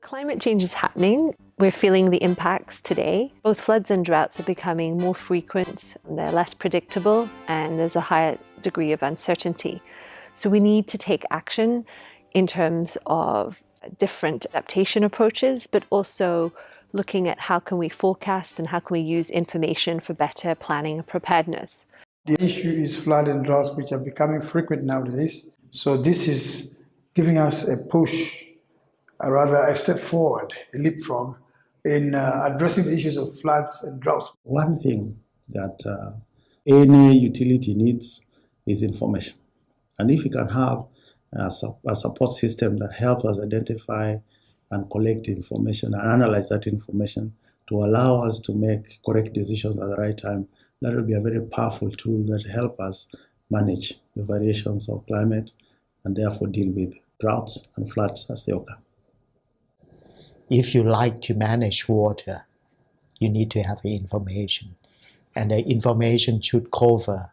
Climate change is happening. We're feeling the impacts today. Both floods and droughts are becoming more frequent, they're less predictable, and there's a higher degree of uncertainty. So we need to take action in terms of different adaptation approaches, but also looking at how can we forecast and how can we use information for better planning and preparedness. The issue is flood and droughts, which are becoming frequent nowadays. So this is giving us a push, rather a step forward, a leapfrog, in uh, addressing the issues of floods and droughts. One thing that uh, any utility needs is information. And if we can have a, a support system that helps us identify and collect information and analyze that information to allow us to make correct decisions at the right time, that will be a very powerful tool that help us manage the variations of climate and therefore deal with droughts and floods as they occur. If you like to manage water, you need to have information. And the information should cover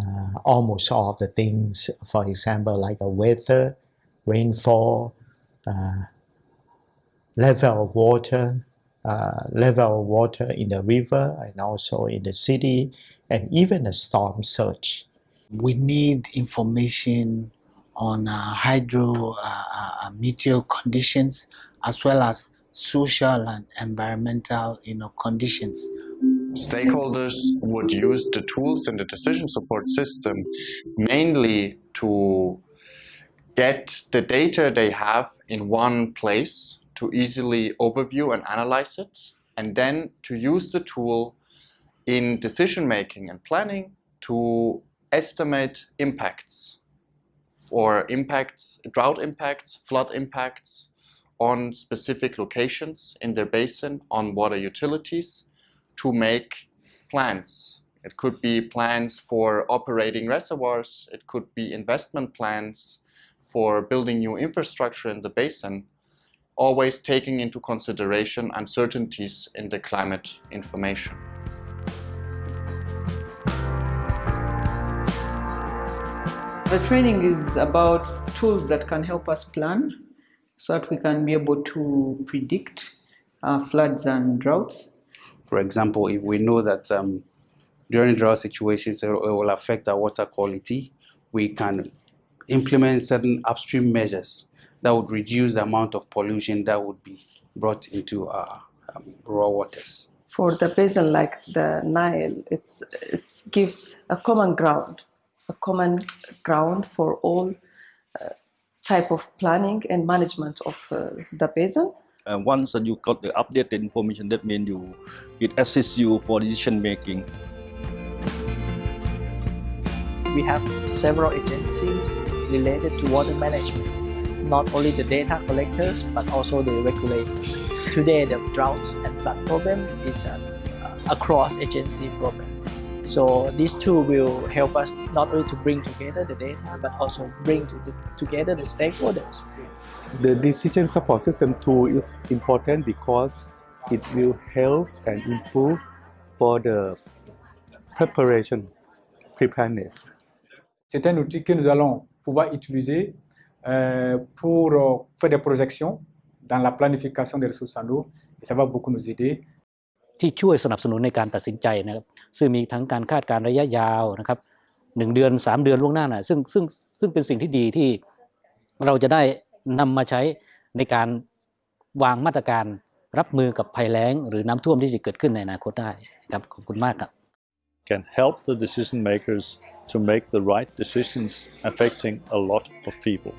uh, almost all the things, for example, like a weather, rainfall, uh, level of water, uh, level of water in the river and also in the city, and even a storm surge. We need information on uh, hydro uh, uh, meteor conditions as well as social and environmental you know, conditions. Stakeholders would use the tools in the decision support system mainly to get the data they have in one place to easily overview and analyze it, and then to use the tool in decision making and planning to estimate impacts for impacts, drought impacts, flood impacts on specific locations in their basin on water utilities to make plans. It could be plans for operating reservoirs, it could be investment plans for building new infrastructure in the basin, always taking into consideration uncertainties in the climate information. The training is about tools that can help us plan so that we can be able to predict uh, floods and droughts. For example, if we know that um, during drought situations it will affect our water quality, we can implement certain upstream measures that would reduce the amount of pollution that would be brought into our um, raw waters. For the basin like the Nile, it's, it gives a common ground, a common ground for all type of planning and management of uh, the basin. And once you got the updated information, that means you it assists you for decision making. We have several agencies related to water management not only the data collectors but also the regulators. Today the drought and flood problem is an uh, across agency problem. So these two will help us not only to bring together the data but also bring to the, together the stakeholders. The decision support system tool is important because it will help and improve for the preparation, preparedness. C'est un outil que nous allons pouvoir utiliser Euh, pour euh, faire des projections dans la planification des ressources en eau et ça va beaucoup nous aider ที่ช่วยสนับสนุนในการตัดสินใจนะครับซึ่งมีทั้งการคาดการระยะยาวนะครับหนึ่งเดือนสามเดือนล่วงหน้านะซึ่งซึ่งซึ่งเป็นสิ่งที่ดีที่เราจะได้นำมาใช้ในการวางมาตรการรับมือกับภัยแล้ง หรือน้ำท่วมที่จะเกิดขึ้นในอนาคตได้ครับขอบคุณมากครับ can help the decision makers to make the right decisions affecting a lot of people.